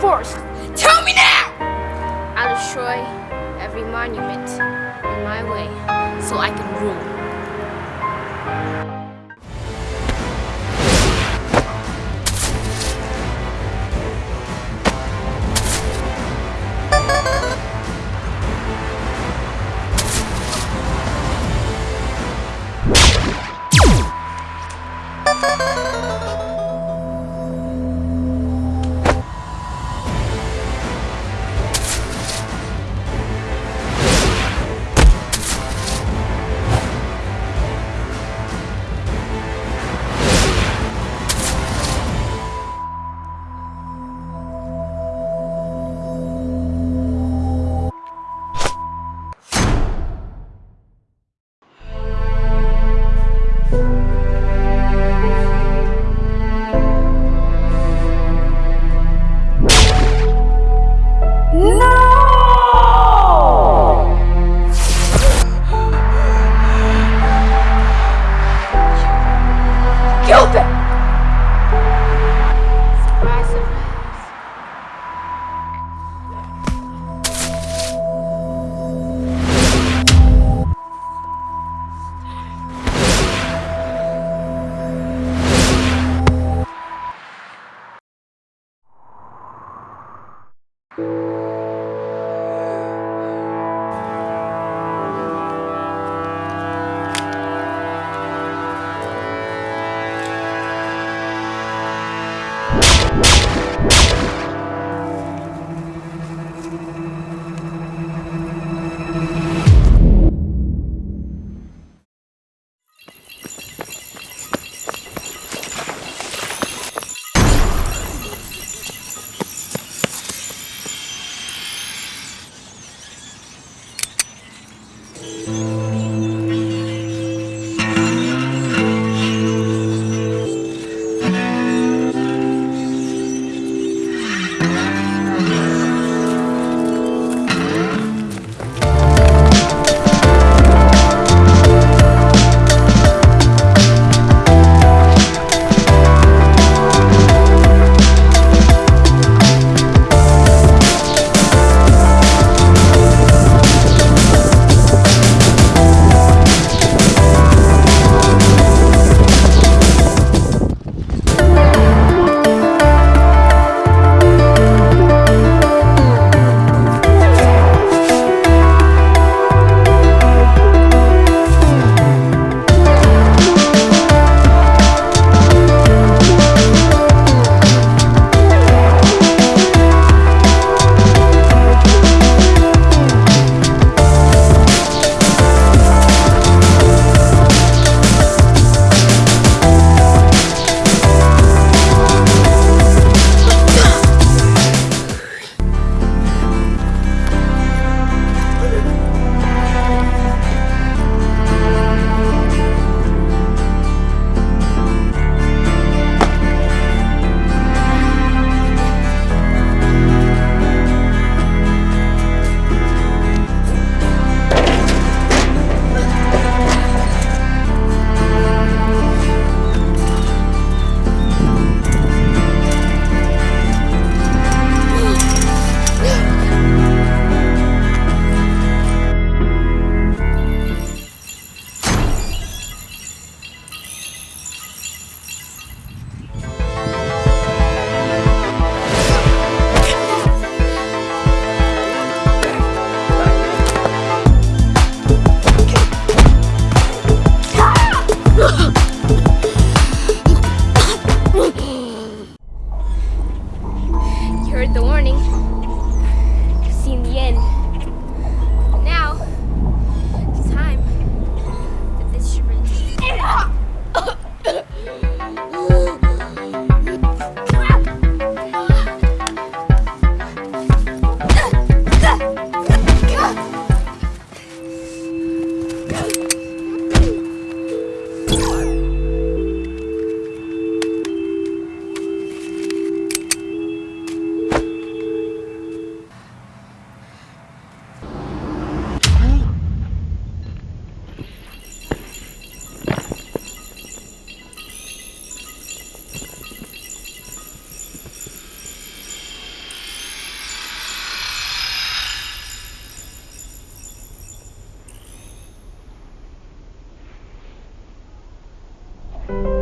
forest? Tell me now! I'll destroy every monument in my way so I can rule. Bye. 了。